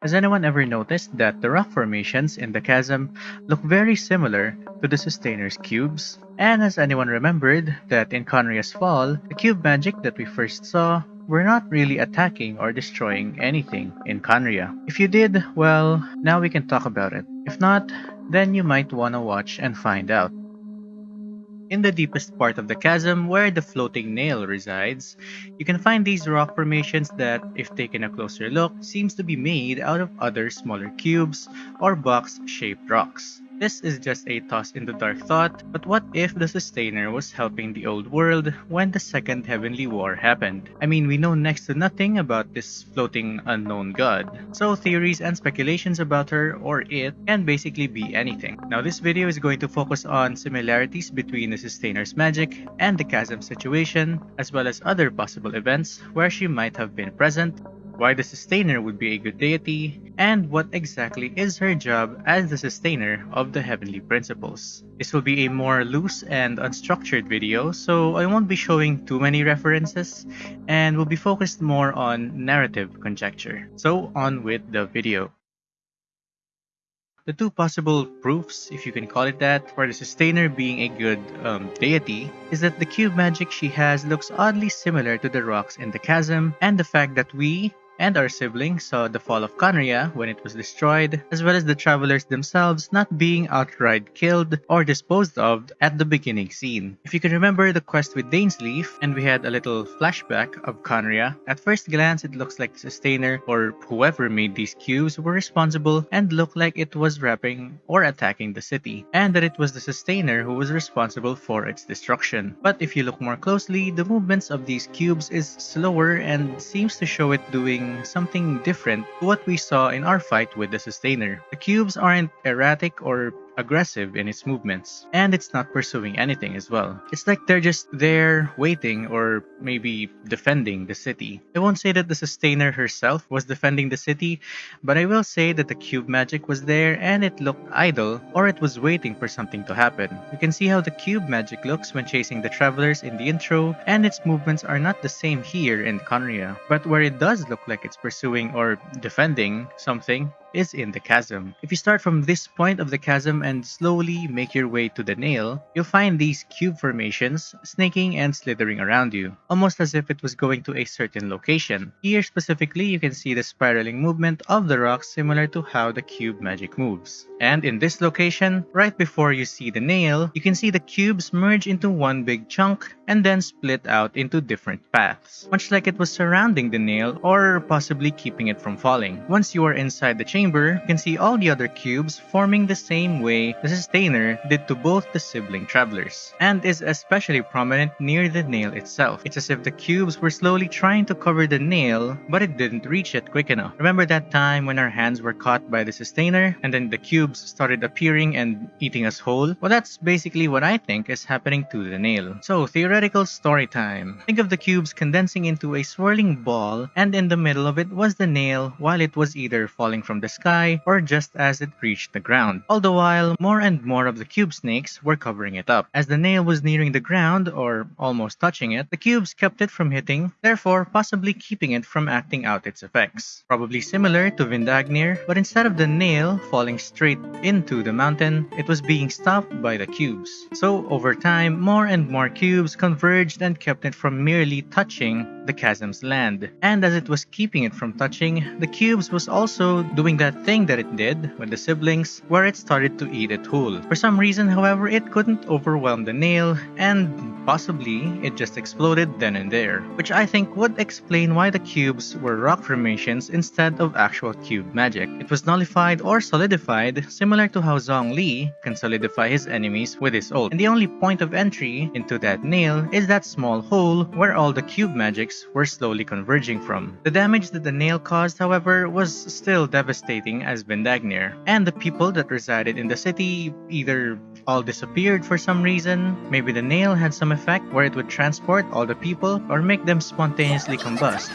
Has anyone ever noticed that the rock formations in the chasm look very similar to the Sustainer's cubes? And has anyone remembered that in Khaenri'ah's fall, the cube magic that we first saw were not really attacking or destroying anything in Khaenri'ah? If you did, well, now we can talk about it. If not, then you might wanna watch and find out. In the deepest part of the chasm where the floating nail resides, you can find these rock formations that, if taken a closer look, seems to be made out of other smaller cubes or box-shaped rocks. This is just a toss in the dark thought, but what if the Sustainer was helping the old world when the Second Heavenly War happened? I mean, we know next to nothing about this floating unknown god, so theories and speculations about her or it can basically be anything. Now this video is going to focus on similarities between the Sustainer's magic and the Chasm situation, as well as other possible events where she might have been present why the Sustainer would be a good deity, and what exactly is her job as the Sustainer of the Heavenly Principles. This will be a more loose and unstructured video, so I won't be showing too many references, and will be focused more on narrative conjecture. So on with the video. The two possible proofs, if you can call it that, for the Sustainer being a good um, deity is that the cube magic she has looks oddly similar to the rocks in the chasm and the fact that we, and our siblings saw the fall of Khaenri'ah when it was destroyed, as well as the travelers themselves not being outright killed or disposed of at the beginning scene. If you can remember the quest with Dainsleif, and we had a little flashback of Khaenri'ah, at first glance it looks like the Sustainer or whoever made these cubes were responsible and looked like it was wrapping or attacking the city, and that it was the Sustainer who was responsible for its destruction. But if you look more closely, the movements of these cubes is slower and seems to show it doing something different to what we saw in our fight with the Sustainer. The cubes aren't erratic or aggressive in its movements, and it's not pursuing anything as well. It's like they're just there waiting or maybe defending the city. I won't say that the Sustainer herself was defending the city, but I will say that the cube magic was there and it looked idle or it was waiting for something to happen. You can see how the cube magic looks when chasing the travelers in the intro, and its movements are not the same here in Khaenri'ah, but where it does look like it's pursuing or defending something, is in the chasm. If you start from this point of the chasm and slowly make your way to the nail, you'll find these cube formations snaking and slithering around you, almost as if it was going to a certain location. Here specifically, you can see the spiraling movement of the rocks similar to how the cube magic moves. And in this location, right before you see the nail, you can see the cubes merge into one big chunk and then split out into different paths, much like it was surrounding the nail or possibly keeping it from falling. Once you are inside the chamber, you can see all the other cubes forming the same way the Sustainer did to both the sibling travelers, and is especially prominent near the nail itself. It's as if the cubes were slowly trying to cover the nail, but it didn't reach it quick enough. Remember that time when our hands were caught by the Sustainer, and then the cubes started appearing and eating us whole? Well, that's basically what I think is happening to the nail. So, theoretical story time. Think of the cubes condensing into a swirling ball, and in the middle of it was the nail while it was either falling from the sky or just as it reached the ground. All the while, more and more of the cube snakes were covering it up. As the nail was nearing the ground, or almost touching it, the cubes kept it from hitting, therefore possibly keeping it from acting out its effects. Probably similar to Vindagnyr, but instead of the nail falling straight into the mountain, it was being stopped by the cubes. So over time, more and more cubes converged and kept it from merely touching the chasm's land. And as it was keeping it from touching, the cubes was also doing that thing that it did with the siblings where it started to eat it whole. For some reason, however, it couldn't overwhelm the nail and possibly it just exploded then and there, which I think would explain why the cubes were rock formations instead of actual cube magic. It was nullified or solidified similar to how Zhongli can solidify his enemies with his ult. And the only point of entry into that nail is that small hole where all the cube magics were slowly converging from. The damage that the nail caused, however, was still devastating as Vindagnyr, and the people that resided in the city either all disappeared for some reason, maybe the nail had some effect where it would transport all the people or make them spontaneously combust.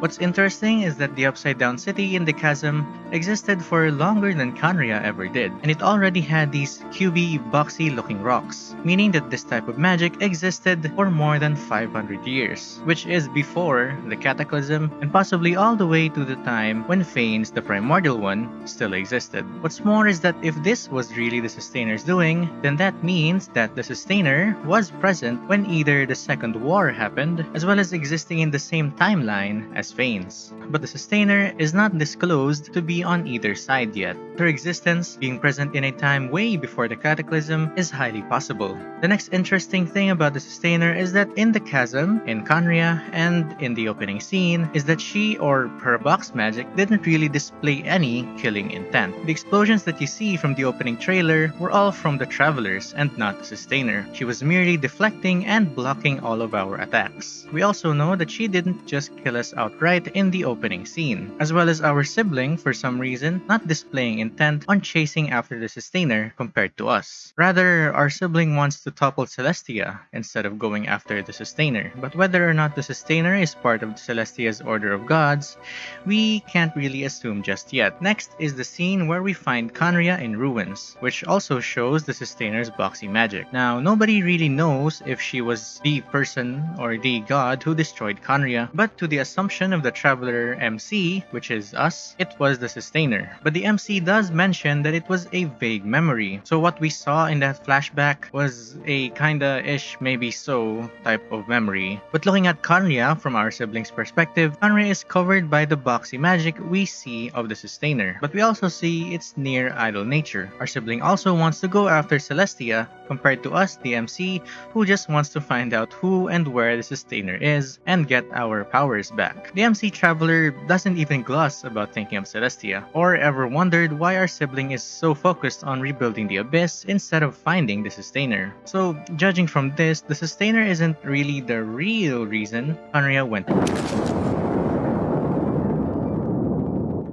What's interesting is that the Upside Down City in the Chasm existed for longer than Khaenri'ah ever did, and it already had these cubey, boxy looking rocks, meaning that this type of magic existed for more than 500 years, which is before the Cataclysm and possibly all the way to the time when Phanes, the primordial one, still existed. What's more is that if this was really the Sustainer's doing, then that means that the Sustainer was present when either the Second War happened, as well as existing in the same timeline as Phanes. But the Sustainer is not disclosed to be on either side yet. Her existence, being present in a time way before the Cataclysm, is highly possible. The next interesting thing about the Sustainer is that in the Chasm, in Khaenri'ah, and in the opening scene, is that she or her box magic didn't really display any killing intent. The explosions that you see from the opening trailer were all from the Travelers and not the Sustainer. She was merely deflecting and blocking all of our attacks. We also know that she didn't just kill us outright in the opening scene, as well as our sibling, for some reason, not displaying intent on chasing after the Sustainer compared to us. Rather, our sibling wants to topple Celestia instead of going after the Sustainer. But whether or not the Sustainer is part of Celestia's Order of Gods, we can't really assume just yet. Next is the scene where we find Khaenri'ah in ruins, which also shows the Sustainer's boxy magic. Now, nobody really knows if she was the person or the god who destroyed Khaenri'ah, but to the assumption of the Traveler MC, which is us, it was the Sustainer. But the MC does mention that it was a vague memory. So what we saw in that flashback was a kinda ish maybe so type of memory. But looking at Khaenri'ah from our siblings' perspective, Khaenri'ah is covered by the boxy magic we see of the Sustainer. But we also see its near idle nature. Our sibling also wants to go after Celestia compared to us, the MC, who just wants to find out who and where the Sustainer is and get our powers back. The MC Traveler doesn't even gloss about thinking of Celestia, or ever wondered why our sibling is so focused on rebuilding the Abyss instead of finding the Sustainer. So, judging from this, the Sustainer isn't really the real reason Khaenri'ah went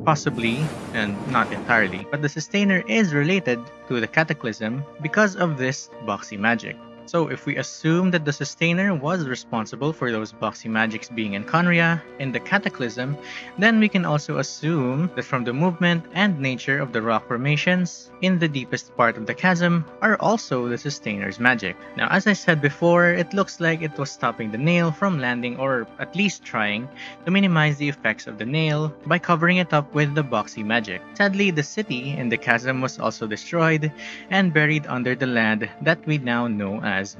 possibly, and not entirely, but the Sustainer is related to the Cataclysm because of this boxy magic. So if we assume that the Sustainer was responsible for those boxy magics being in Khaenri'ah in the Cataclysm, then we can also assume that from the movement and nature of the rock formations in the deepest part of the chasm are also the Sustainer's magic. Now as I said before, it looks like it was stopping the nail from landing or at least trying to minimize the effects of the nail by covering it up with the boxy magic. Sadly, the city in the chasm was also destroyed and buried under the land that we now know as as.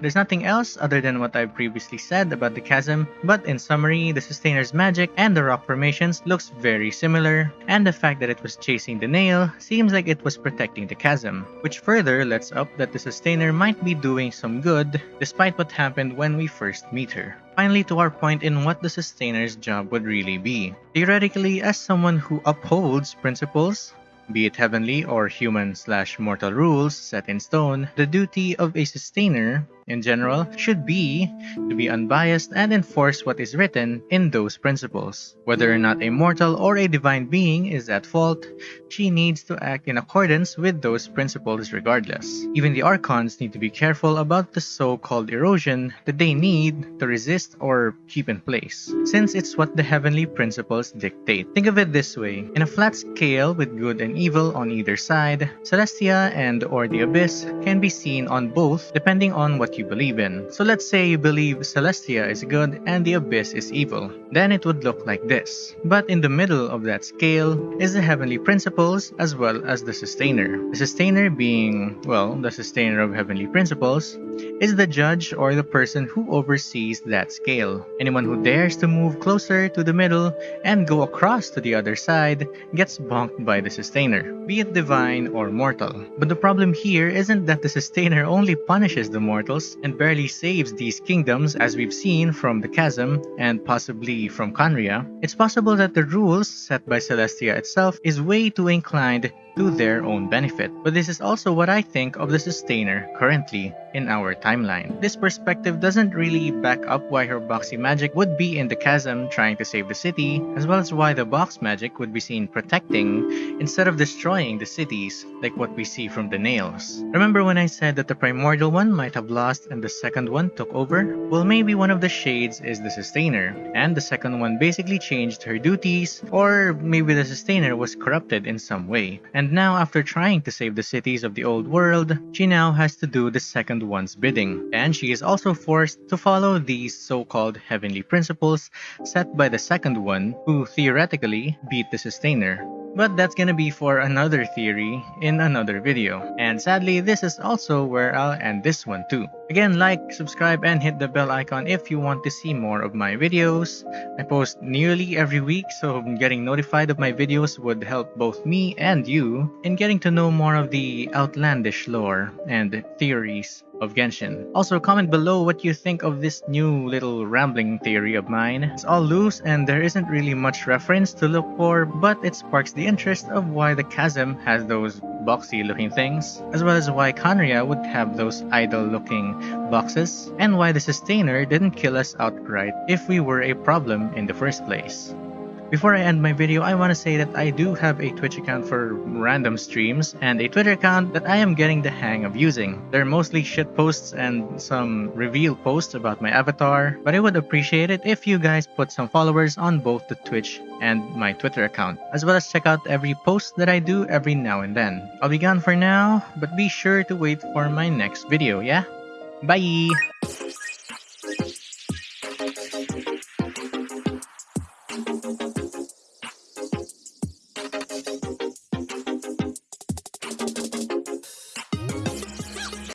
There's nothing else other than what I've previously said about the chasm, but in summary, the Sustainer's magic and the rock formations looks very similar, and the fact that it was chasing the nail seems like it was protecting the chasm, which further lets up that the Sustainer might be doing some good despite what happened when we first meet her. Finally, to our point in what the Sustainer's job would really be. Theoretically, as someone who upholds principles, be it heavenly or human slash mortal rules set in stone, the duty of a sustainer in general should be to be unbiased and enforce what is written in those principles. Whether or not a mortal or a divine being is at fault, she needs to act in accordance with those principles regardless. Even the archons need to be careful about the so-called erosion that they need to resist or keep in place, since it's what the heavenly principles dictate. Think of it this way, in a flat scale with good and evil on either side, Celestia and or the Abyss can be seen on both depending on what you believe in. So let's say you believe Celestia is good and the Abyss is evil. Then it would look like this. But in the middle of that scale is the heavenly principles as well as the sustainer. The sustainer being, well, the sustainer of heavenly principles is the judge or the person who oversees that scale. Anyone who dares to move closer to the middle and go across to the other side gets bonked by the sustainer, be it divine or mortal. But the problem here isn't that the sustainer only punishes the mortals and barely saves these kingdoms as we've seen from the chasm and possibly from Khaenri'ah. It's possible that the rules set by Celestia itself is way too inclined to their own benefit. But this is also what I think of the Sustainer currently in our timeline. This perspective doesn't really back up why her boxy magic would be in the chasm trying to save the city, as well as why the box magic would be seen protecting instead of destroying the cities like what we see from the nails. Remember when I said that the primordial one might have lost and the second one took over? Well maybe one of the shades is the sustainer, and the second one basically changed her duties, or maybe the sustainer was corrupted in some way. And now after trying to save the cities of the old world, she now has to do the second one's bidding. And she is also forced to follow these so-called heavenly principles set by the second one, who theoretically beat the sustainer. But that's gonna be for another theory in another video. And sadly, this is also where I'll end this one too. Again, like, subscribe, and hit the bell icon if you want to see more of my videos. I post nearly every week, so getting notified of my videos would help both me and you in getting to know more of the outlandish lore and theories of Genshin. Also, comment below what you think of this new little rambling theory of mine. It's all loose and there isn't really much reference to look for, but it sparks the interest of why the chasm has those boxy looking things, as well as why Khaenri'ah would have those idle looking boxes, and why the sustainer didn't kill us outright if we were a problem in the first place. Before I end my video, I want to say that I do have a Twitch account for random streams and a Twitter account that I am getting the hang of using. They're mostly shit posts and some reveal posts about my avatar, but I would appreciate it if you guys put some followers on both the Twitch and my Twitter account, as well as check out every post that I do every now and then. I'll be gone for now, but be sure to wait for my next video, yeah? Bye!